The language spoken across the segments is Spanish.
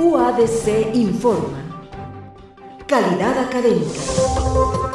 UADC informa. Calidad académica.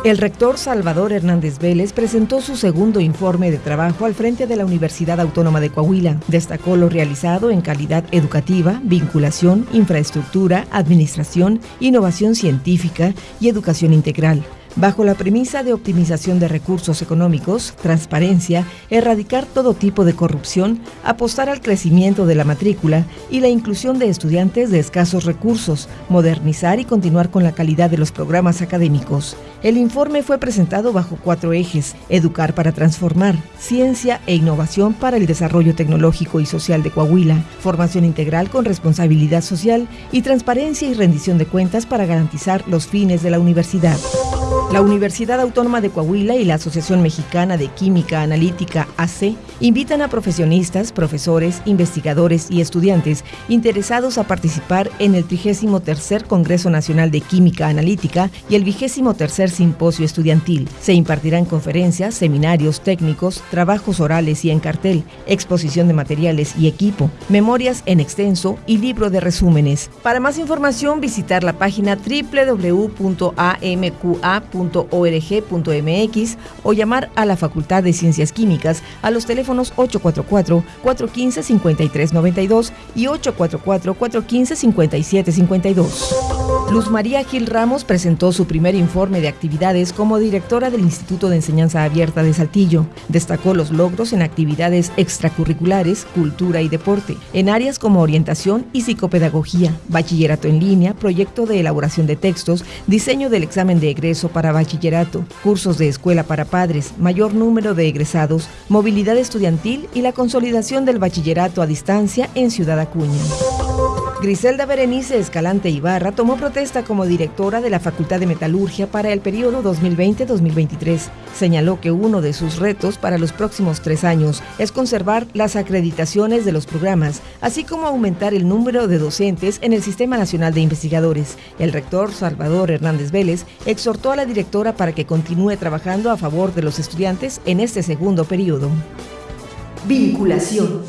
El rector Salvador Hernández Vélez presentó su segundo informe de trabajo al frente de la Universidad Autónoma de Coahuila. Destacó lo realizado en calidad educativa, vinculación, infraestructura, administración, innovación científica y educación integral bajo la premisa de optimización de recursos económicos, transparencia, erradicar todo tipo de corrupción, apostar al crecimiento de la matrícula y la inclusión de estudiantes de escasos recursos, modernizar y continuar con la calidad de los programas académicos. El informe fue presentado bajo cuatro ejes, educar para transformar, ciencia e innovación para el desarrollo tecnológico y social de Coahuila, formación integral con responsabilidad social y transparencia y rendición de cuentas para garantizar los fines de la universidad. La Universidad Autónoma de Coahuila y la Asociación Mexicana de Química Analítica AC invitan a profesores, investigadores y estudiantes interesados a participar en el 33 Congreso Nacional de Química Analítica y el 23 Simposio Estudiantil. Se impartirán conferencias, seminarios técnicos, trabajos orales y en cartel, exposición de materiales y equipo, memorias en extenso y libro de resúmenes. Para más información visitar la página www.amqa.com .org.mx o llamar a la Facultad de Ciencias Químicas a los teléfonos 844-415-5392 y 844-415-5752. Luz María Gil Ramos presentó su primer informe de actividades como directora del Instituto de Enseñanza Abierta de Saltillo. Destacó los logros en actividades extracurriculares, cultura y deporte, en áreas como orientación y psicopedagogía, bachillerato en línea, proyecto de elaboración de textos, diseño del examen de egreso para bachillerato, cursos de escuela para padres, mayor número de egresados, movilidad estudiantil y la consolidación del bachillerato a distancia en Ciudad Acuña. Griselda Berenice Escalante Ibarra tomó protesta como directora de la Facultad de Metalurgia para el periodo 2020-2023. Señaló que uno de sus retos para los próximos tres años es conservar las acreditaciones de los programas, así como aumentar el número de docentes en el Sistema Nacional de Investigadores. El rector Salvador Hernández Vélez exhortó a la directora para que continúe trabajando a favor de los estudiantes en este segundo periodo. Vinculación.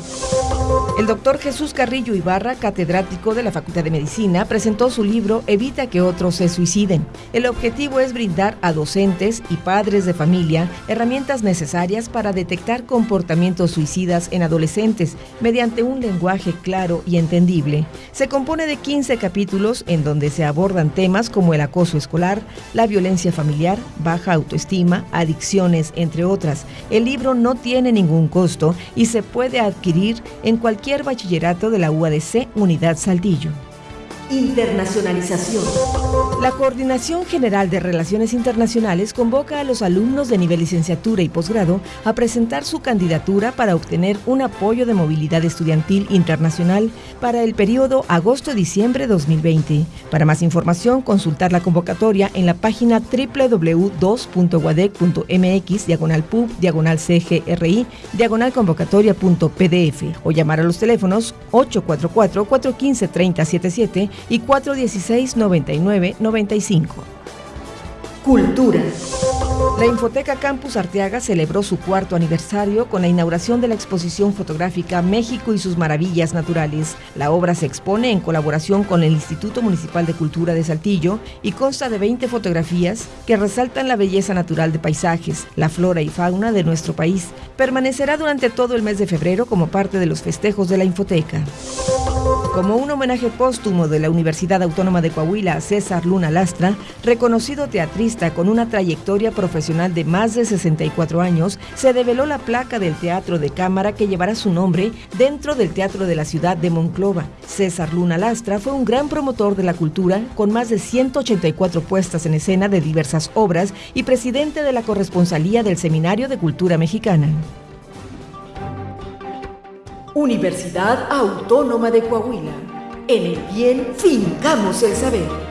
El doctor Jesús Carrillo Ibarra, catedrático de la Facultad de Medicina, presentó su libro Evita que otros se suiciden. El objetivo es brindar a docentes y padres de familia herramientas necesarias para detectar comportamientos suicidas en adolescentes mediante un lenguaje claro y entendible. Se compone de 15 capítulos en donde se abordan temas como el acoso escolar, la violencia familiar, baja autoestima, adicciones, entre otras. El libro no tiene ningún costo y se puede adquirir cualquier bachillerato de la UADC Unidad Saltillo. Internacionalización. La Coordinación General de Relaciones Internacionales convoca a los alumnos de nivel licenciatura y posgrado a presentar su candidatura para obtener un apoyo de movilidad estudiantil internacional para el periodo agosto-diciembre 2020. Para más información, consultar la convocatoria en la página www.2.guadec.mx diagonal pub diagonal cgri diagonal convocatoria.pdf o llamar a los teléfonos 844 415 3077 y 416-9995. Cultura. La Infoteca Campus Arteaga celebró su cuarto aniversario con la inauguración de la exposición fotográfica México y sus maravillas naturales. La obra se expone en colaboración con el Instituto Municipal de Cultura de Saltillo y consta de 20 fotografías que resaltan la belleza natural de paisajes, la flora y fauna de nuestro país. Permanecerá durante todo el mes de febrero como parte de los festejos de la Infoteca. Como un homenaje póstumo de la Universidad Autónoma de Coahuila a César Luna Lastra, reconocido teatrista con una trayectoria profesional de más de 64 años, se develó la placa del Teatro de Cámara que llevará su nombre dentro del Teatro de la Ciudad de Monclova. César Luna Lastra fue un gran promotor de la cultura con más de 184 puestas en escena de diversas obras y presidente de la corresponsalía del Seminario de Cultura Mexicana. Universidad Autónoma de Coahuila. En el bien fincamos el saber.